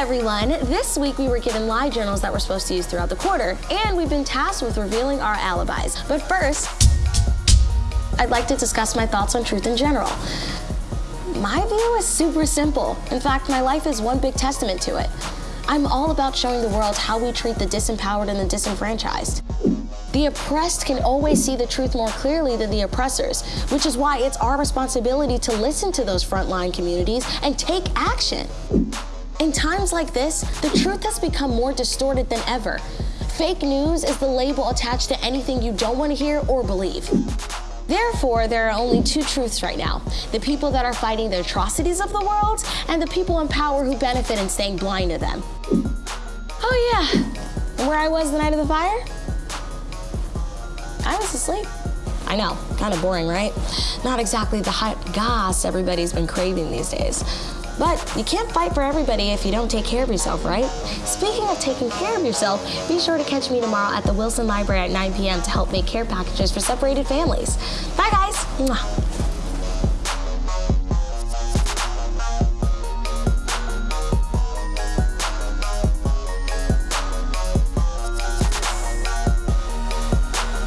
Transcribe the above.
everyone. This week we were given lie journals that we're supposed to use throughout the quarter, and we've been tasked with revealing our alibis. But first, I'd like to discuss my thoughts on truth in general. My view is super simple. In fact, my life is one big testament to it. I'm all about showing the world how we treat the disempowered and the disenfranchised. The oppressed can always see the truth more clearly than the oppressors, which is why it's our responsibility to listen to those frontline communities and take action. In times like this, the truth has become more distorted than ever. Fake news is the label attached to anything you don't want to hear or believe. Therefore, there are only two truths right now. The people that are fighting the atrocities of the world and the people in power who benefit in staying blind to them. Oh yeah, where I was the night of the fire? I was asleep. I know, kind of boring, right? Not exactly the hot goss everybody's been craving these days. But you can't fight for everybody if you don't take care of yourself, right? Speaking of taking care of yourself, be sure to catch me tomorrow at the Wilson Library at 9 p.m. to help make care packages for separated families. Bye, guys.